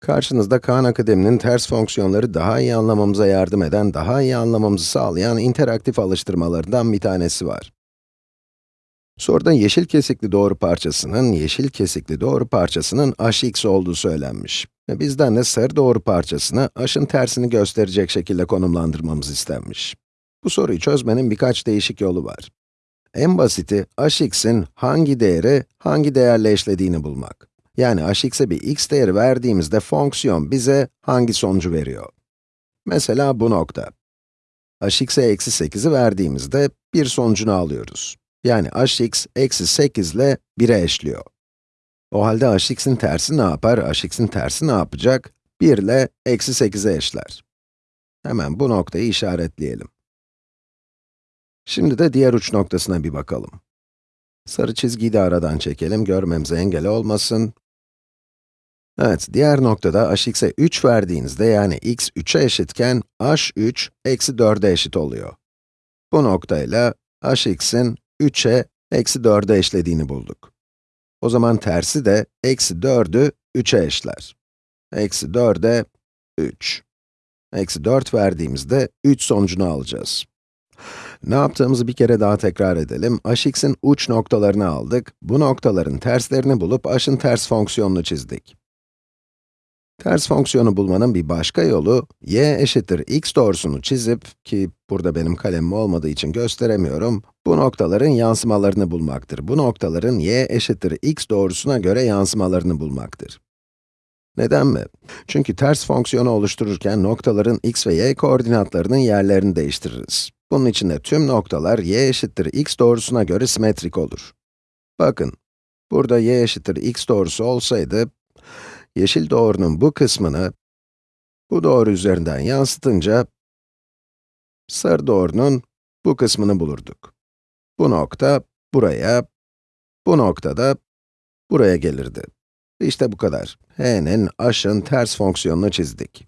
Karşınızda Khan Akademi'nin ters fonksiyonları daha iyi anlamamıza yardım eden, daha iyi anlamamızı sağlayan interaktif alıştırmalarından bir tanesi var. Soruda yeşil kesikli doğru parçasının, yeşil kesikli doğru parçasının hx olduğu söylenmiş. Ve bizden de sarı doğru parçasını h'ın tersini gösterecek şekilde konumlandırmamız istenmiş. Bu soruyu çözmenin birkaç değişik yolu var. En basiti, hx'in hangi değeri, hangi değerle eşlediğini bulmak. Yani hx'e bir x değeri verdiğimizde fonksiyon bize hangi sonucu veriyor? Mesela bu nokta. hx'e eksi 8'i verdiğimizde bir sonucunu alıyoruz. Yani hx eksi 8 ile 1'e eşliyor. O halde hx'in tersi ne yapar? hx'in tersi ne yapacak? 1 ile eksi 8'e eşler. Hemen bu noktayı işaretleyelim. Şimdi de diğer uç noktasına bir bakalım. Sarı çizgiyi de aradan çekelim, görmemize engel olmasın. Evet, diğer noktada hx'e 3 verdiğinizde, yani x 3'e eşitken, h3 eksi 4'e eşit oluyor. Bu noktayla hx'in 3'e eksi 4'e eşlediğini bulduk. O zaman tersi de eksi 4'ü 3'e eşler. Eksi 4'e 3. Eksi 4 verdiğimizde 3 sonucunu alacağız. Ne yaptığımızı bir kere daha tekrar edelim. hx'in uç noktalarını aldık. Bu noktaların terslerini bulup h'ın ters fonksiyonunu çizdik. Ters fonksiyonu bulmanın bir başka yolu, y eşittir x doğrusunu çizip, ki burada benim kalemim olmadığı için gösteremiyorum, bu noktaların yansımalarını bulmaktır. Bu noktaların y eşittir x doğrusuna göre yansımalarını bulmaktır. Neden mi? Çünkü ters fonksiyonu oluştururken noktaların x ve y koordinatlarının yerlerini değiştiririz. Bunun için de tüm noktalar y eşittir x doğrusuna göre simetrik olur. Bakın, burada y eşittir x doğrusu olsaydı, yeşil doğrunun bu kısmını, bu doğru üzerinden yansıtınca, sarı doğrunun bu kısmını bulurduk. Bu nokta, buraya, bu nokta da buraya gelirdi. İşte bu kadar. h'nin h'ın ters fonksiyonunu çizdik.